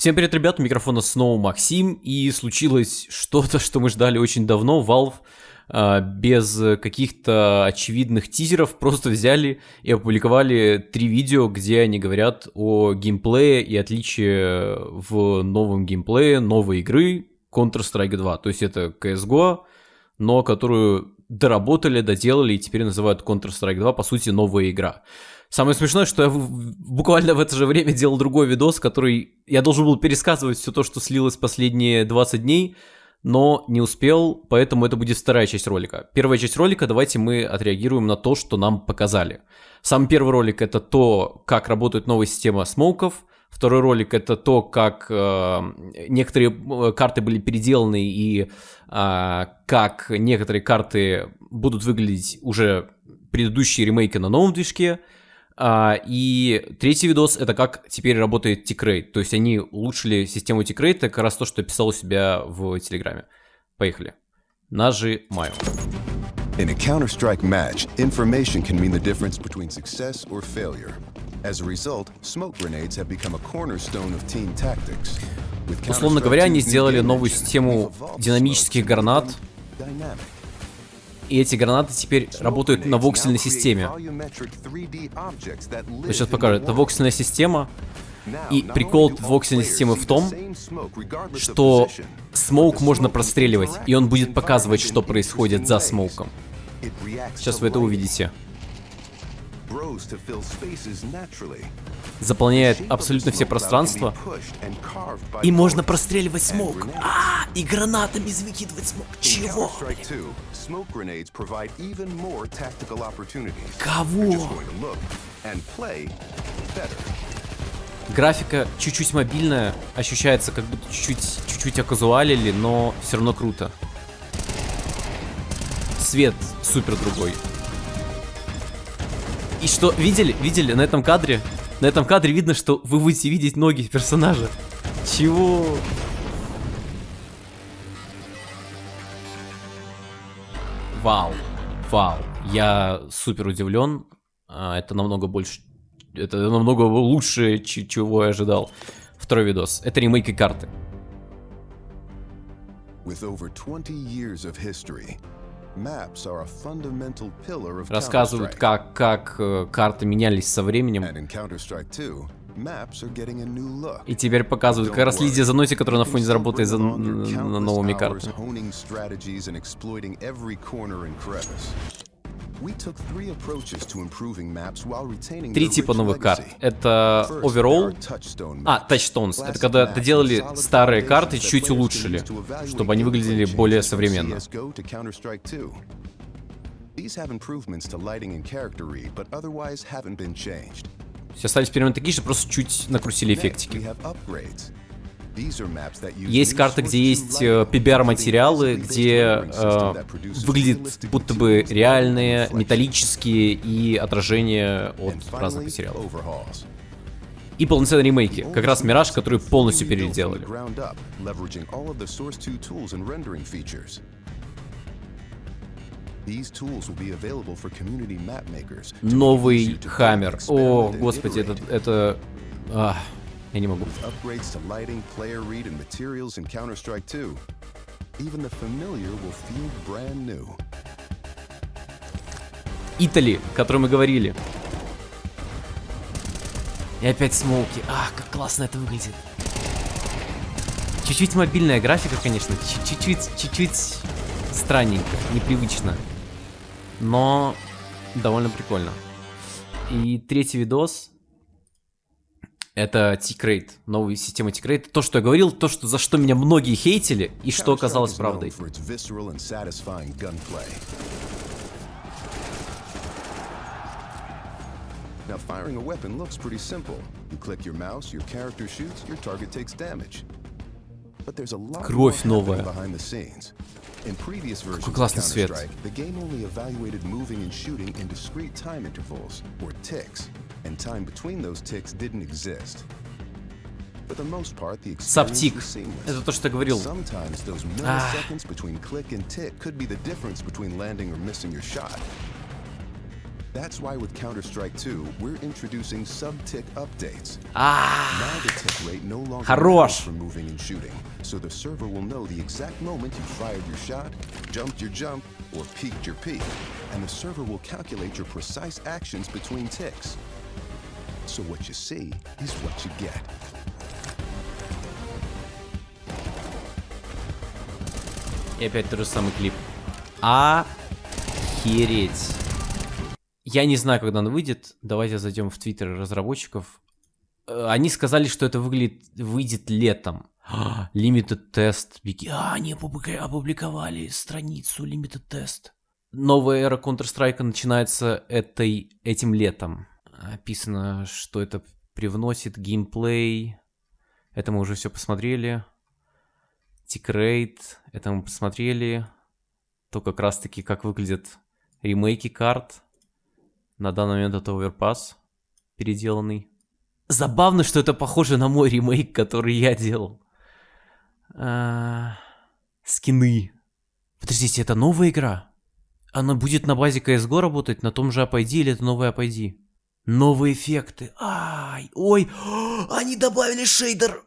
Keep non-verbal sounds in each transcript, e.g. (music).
Всем привет, ребят, у микрофона снова Максим, и случилось что-то, (laughs) что мы ждали очень давно. Valve э, без каких-то очевидных тизеров просто взяли и опубликовали три видео, где они говорят о геймплее и отличии в новом геймплее новой игры Counter-Strike 2. То есть это CSGO, но которую доработали, доделали и теперь называют Counter-Strike 2, по сути, новая игра. Самое смешное, что я буквально в это же время делал другой видос, который я должен был пересказывать все то, что слилось последние 20 дней, но не успел, поэтому это будет вторая часть ролика. Первая часть ролика, давайте мы отреагируем на то, что нам показали. Сам первый ролик это то, как работает новая система смоуков, Второй ролик это то, как э, некоторые э, карты были переделаны и э, как некоторые карты будут выглядеть уже предыдущие ремейки на новом движке. А, и третий видос это как теперь работает тикрейт. То есть они улучшили систему тикрейта, как раз то, что я писал у себя в Телеграме. Поехали. Нажимаю. In a Counter-Strike match, information can mean the difference between success or failure. As a result, smoke grenades have become a cornerstone of team tactics. Условно говоря, они сделали новую систему динамических гранат, и эти гранаты теперь работают на воксельной системе. Сейчас покажу. Это воксельная система. И прикол воксельной системы в том, что смоук можно простреливать, и он будет показывать, что происходит за смоуком. Сейчас вы это увидите заполняет абсолютно все пространства. И можно простреливать смог. А, и гранатами выкидывать смог. Чего? Кого? Графика чуть-чуть мобильная, ощущается как будто чуть-чуть чуть-чуть оказуалили, но все равно круто. Свет супер другой. И что, видели, видели на этом кадре? На этом кадре видно, что вы будете видеть ноги персонажа. Чего? Вау, вау. Я супер удивлен. А, это намного больше... Это намного лучше, чего я ожидал. Второй видос. Это ремейки карты. With over 20 years of history, Рассказывают, как, как э, карты менялись со временем. И теперь показывают как раз Лидия Заноти, которая на фоне заработает за, на новыми картами. Три типа новых карт. Это Overall, а, Touchstones. Это когда доделали старые карты, чуть улучшили, чтобы они выглядели более современно. Все остались примерно такие же, просто чуть накрутили эффектики. Есть карта, где есть э, PBR-материалы, где э, выглядит будто бы реальные, металлические и отражения от разных материалов. И полноценные ремейки, как раз Мираж, который полностью переделали. Новый Хаммер. О, господи, это... это... Ах. Я не могу. Upgrades to lighting, player read, and materials in Counter-Strike 2. Even the familiar will feel brand new. Итали, о котором мы говорили. И опять смоуки. А, как классно это выглядит. Чуть-чуть мобильная графика, конечно. Чуть-чуть, чуть-чуть странненько, непривычно. Но довольно прикольно. И третий видос это T-Crate, новая система T-Crate. То, что я говорил, то, что, за что меня многие хейтили, и что оказалось правдой. Now, firing a weapon looks pretty simple. You click your mouse, your character shoots, your target takes damage. But there's a lot Кровь новая. behind the scenes. In previous versions of Counter-Strike, the game only evaluated moving and shooting in discrete time intervals, or ticks and time between those ticks didn't exist. Саптик. Это то, что я говорил. That's why with Counter-Strike 2, we're introducing sub-tick updates. А, Now the tick rate no longer Хорош. matters for moving and shooting, so the server will know the exact moment you fired your shot, jumped your jump, or peeked your peek, and the server will calculate your precise actions between ticks. So what you see is what you get. И опять тот же самый клип. Охереть. Я не знаю, когда он выйдет. Давайте зайдем в твиттер разработчиков. Э, Они сказали, что это выглядит, выйдет летом. (gasps) Limited Test. Беги- А, они опубликовали страницу Limited Test. Новая эра Counter-Strike начинается этой, этим летом. Описано, что это привносит геймплей. Это мы уже все посмотрели. Тикрейт, это мы посмотрели. То как раз таки, как выглядят ремейки карт. На данный момент это Overpass переделанный. Забавно, что это похоже на мой ремейк, который я делал. А, Скины. Подождите, это новая игра? Она будет на базе CSGO работать, на том же APID или это новый APID? Новые эффекты. Ай, ой, (gasps) они добавили шейдер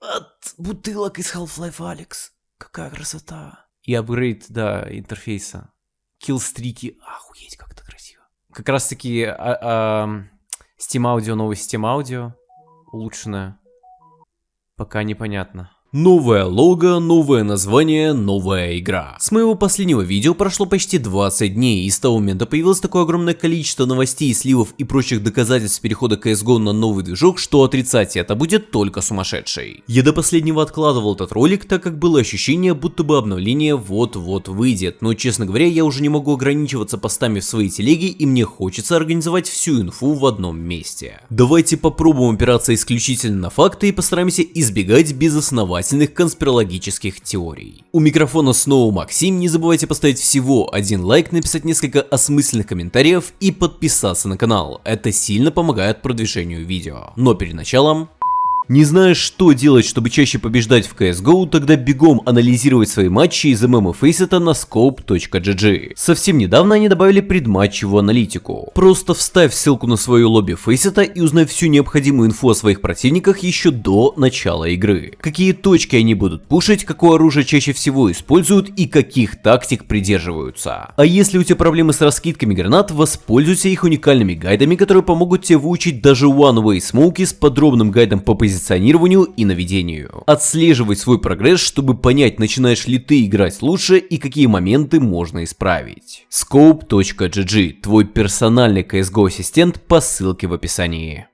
от бутылок из Half-Life Алекс. Какая красота. И апгрейд, да, интерфейса. Киллстрики. Охуеть, как это красиво. Как раз таки а, а, Steam Audio, новый Steam Audio. Улучшенная. Пока непонятно. Новое лого, новое название, новая игра. С моего последнего видео прошло почти 20 дней, и с того момента появилось такое огромное количество новостей, сливов и прочих доказательств перехода CSGO на новый движок, что отрицать это будет только сумасшедший. Я до последнего откладывал этот ролик, так как было ощущение, будто бы обновление вот-вот выйдет, но честно говоря, я уже не могу ограничиваться постами в своей телеге, и мне хочется организовать всю инфу в одном месте. Давайте попробуем опираться исключительно на факты и постараемся избегать безосновательных конспирологических теорий. У микрофона снова Максим, не забывайте поставить всего один лайк, написать несколько осмысленных комментариев и подписаться на канал, это сильно помогает продвижению видео. Но перед началом не знаешь, что делать, чтобы чаще побеждать в CSGO, тогда бегом анализировать свои матчи из ММ Faceit на scope.gg. Совсем недавно они добавили предматчевую аналитику. Просто вставь ссылку на свою лобби Faceit и узнай всю необходимую инфу о своих противниках еще до начала игры. Какие точки они будут пушить, какое оружие чаще всего используют и каких тактик придерживаются. А если у тебя проблемы с раскидками гранат, воспользуйся их уникальными гайдами, которые помогут тебе выучить даже One Way Smoke с подробным гайдом по позиционированию и наведению. Отслеживай свой прогресс, чтобы понять, начинаешь ли ты играть лучше и какие моменты можно исправить. Scope.gg, твой персональный CSGO ассистент по ссылке в описании.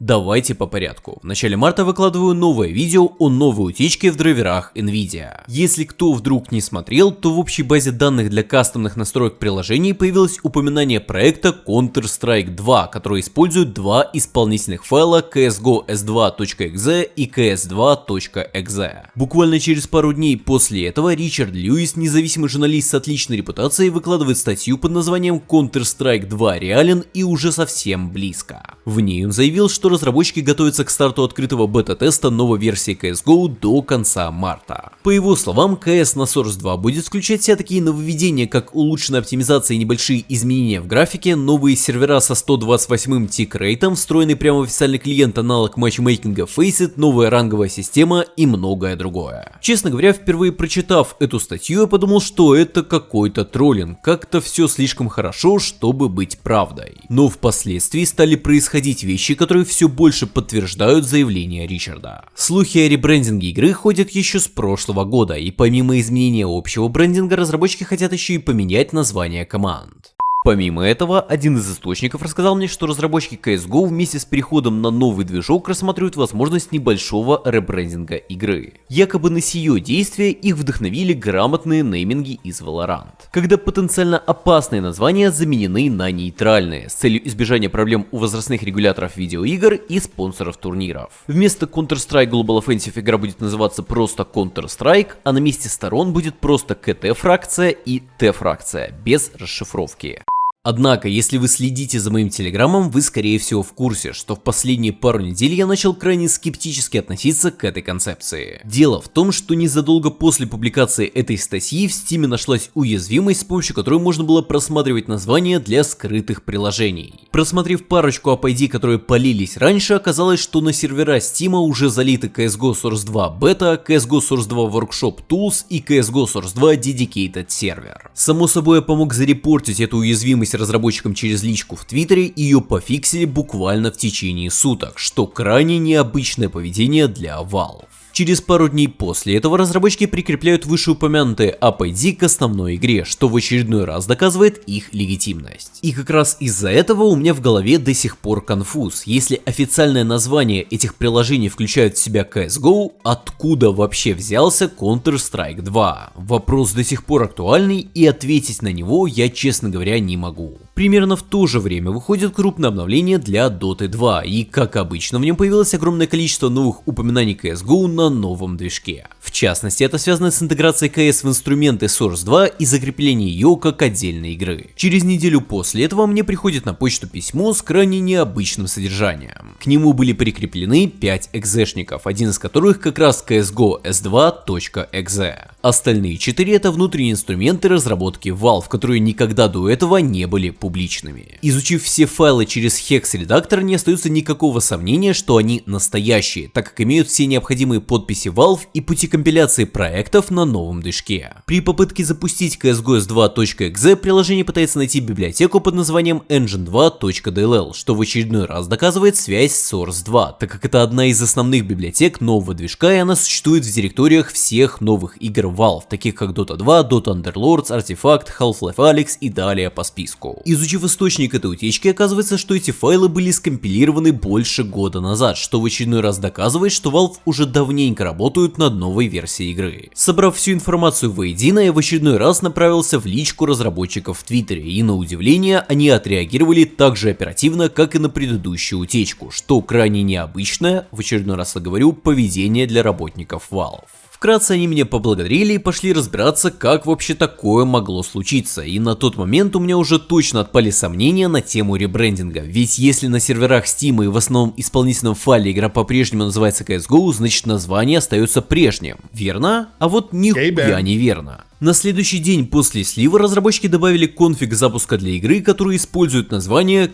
Давайте по порядку. В начале марта выкладываю новое видео о новой утечке в драйверах NVIDIA. Если кто вдруг не смотрел, то в общей базе данных для кастомных настроек приложений появилось упоминание проекта Counter-Strike 2, который использует два исполнительных файла CSGO s2.exe и cs2.exe. Буквально через пару дней после этого Ричард Льюис, независимый журналист с отличной репутацией, выкладывает статью под названием Counter-Strike 2 реален и уже совсем близко. В ней он заявил, что разработчики готовятся к старту открытого бета-теста новой версии CSGO до конца марта. По его словам, CS на Source 2 будет включать все такие нововведения, как улучшенная оптимизация и небольшие изменения в графике, новые сервера со 128 тик-рейтом, встроенный прямо в официальный клиент аналог матчмейкинга Faceit, новая ранговая система и многое другое. Честно говоря, впервые прочитав эту статью, я подумал, что это какой-то троллинг, как-то все слишком хорошо, чтобы быть правдой. Но впоследствии стали происходить вещи, которые все больше подтверждают заявление Ричарда. Слухи о ребрендинге игры ходят еще с прошлого года, и помимо изменения общего брендинга, разработчики хотят еще и поменять название команд. Помимо этого, один из источников рассказал мне, что разработчики CSGO вместе с переходом на новый движок рассматривают возможность небольшого ребрендинга игры. Якобы на сие действие их вдохновили грамотные нейминги из Valorant, когда потенциально опасные названия заменены на нейтральные, с целью избежания проблем у возрастных регуляторов видеоигр и спонсоров турниров. Вместо Counter-Strike Global Offensive игра будет называться просто Counter-Strike, а на месте сторон будет просто КТ-фракция и Т-фракция, без расшифровки. Однако, если вы следите за моим телеграммом, вы скорее всего в курсе, что в последние пару недель я начал крайне скептически относиться к этой концепции. Дело в том, что незадолго после публикации этой статьи в Steam нашлась уязвимость, с помощью которой можно было просматривать названия для скрытых приложений. Просмотрев парочку API, которые полились раньше, оказалось, что на сервера Steam уже залиты CSGO Source 2 Beta, CSGO Source 2 Workshop Tools и CSGO Source 2 Dedicated Server. Само собой, я помог зарепортить эту уязвимость разработчикам через личку в Твиттере ее пофиксили буквально в течение суток, что крайне необычное поведение для Valve. Через пару дней после этого разработчики прикрепляют вышеупомянутые APD к основной игре, что в очередной раз доказывает их легитимность. И как раз из-за этого у меня в голове до сих пор конфуз. Если официальное название этих приложений включает в себя CSGO, откуда вообще взялся Counter-Strike 2? Вопрос до сих пор актуальный и ответить на него я, честно говоря, не могу. Примерно в то же время выходит крупное обновление для Dota 2, и как обычно в нем появилось огромное количество новых упоминаний CSGO на новом движке. В частности, это связано с интеграцией CS в инструменты Source 2 и закреплением ее как отдельной игры. Через неделю после этого мне приходит на почту письмо с крайне необычным содержанием. К нему были прикреплены 5 экзешников, один из которых как раз CSGO S2.exe. Остальные 4 это внутренние инструменты разработки Valve, которые никогда до этого не были публичными. Изучив все файлы через Hex редактор, не остается никакого сомнения, что они настоящие, так как имеют все необходимые подписи Valve и пути компиляции проектов на новом движке. При попытке запустить CSGO S2.exe приложение пытается найти библиотеку под названием engine2.dll, что в очередной раз доказывает связь с Source 2, так как это одна из основных библиотек нового движка и она существует в директориях всех новых игр Valve, таких как Dota 2, Dota Underlords, Artifact, Half-Life Alyx и далее по списку. Изучив источник этой утечки, оказывается, что эти файлы были скомпилированы больше года назад, что в очередной раз доказывает, что Valve уже давненько работают над новой версией игры. Собрав всю информацию воедино, я в очередной раз направился в личку разработчиков в Твиттере, и на удивление они отреагировали так же оперативно, как и на предыдущую утечку, что крайне необычное, в очередной раз я говорю, поведение для работников Valve. Вкратце они меня поблагодарили и пошли разбираться, как вообще такое могло случиться, и на тот момент у меня уже точно отпали сомнения на тему ребрендинга, ведь если на серверах Steam и в основном исполнительном файле игра по-прежнему называется CSGO, значит название остается прежним, верно? А вот нихуя не верно. На следующий день после слива разработчики добавили конфиг запуска для игры, который использует название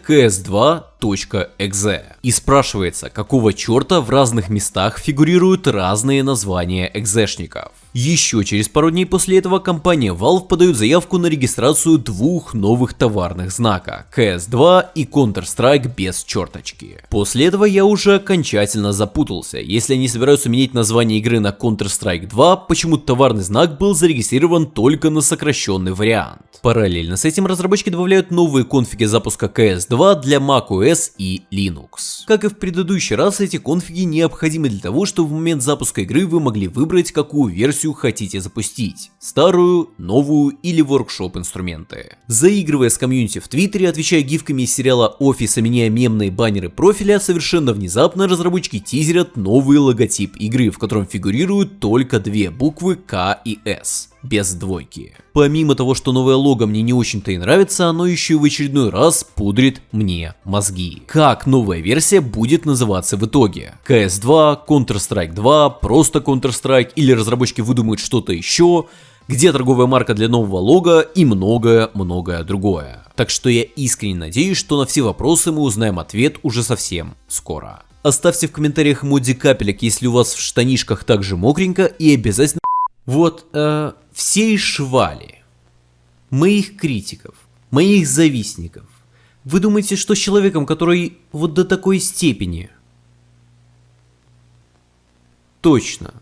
ks2.exe. И спрашивается, какого черта в разных местах фигурируют разные названия экзешников. Еще через пару дней после этого компания Valve подает заявку на регистрацию двух новых товарных знака CS2 и Counter-Strike без черточки. После этого я уже окончательно запутался. Если они собираются менять название игры на Counter-Strike 2, почему товарный знак был зарегистрирован только на сокращенный вариант. Параллельно с этим разработчики добавляют новые конфиги запуска CS2 для macOS и Linux. Как и в предыдущий раз, эти конфиги необходимы для того, чтобы в момент запуска игры вы могли выбрать, какую версию версию хотите запустить. Старую, новую или воркшоп инструменты. Заигрывая с комьюнити в Твиттере, отвечая гифками из сериала Офиса, меняя мемные баннеры профиля, совершенно внезапно разработчики тизерят новый логотип игры, в котором фигурируют только две буквы К и С без двойки. Помимо того, что новое лого мне не очень-то и нравится, оно еще в очередной раз пудрит мне мозги. Как новая версия будет называться в итоге? CS2, Counter-Strike 2, просто Counter-Strike или разработчики выдумают что-то еще? где торговая марка для нового лога и многое-многое другое. Так что я искренне надеюсь, что на все вопросы мы узнаем ответ уже совсем скоро. Оставьте в комментариях эмодзи капелек, если у вас в штанишках также мокренько и обязательно... Вот, э, все швали, моих критиков, моих завистников, вы думаете, что с человеком, который вот до такой степени точно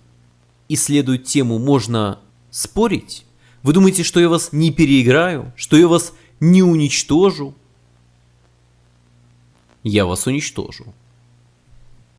исследует тему, можно спорить? Вы думаете, что я вас не переиграю? Что я вас не уничтожу? Я вас уничтожу.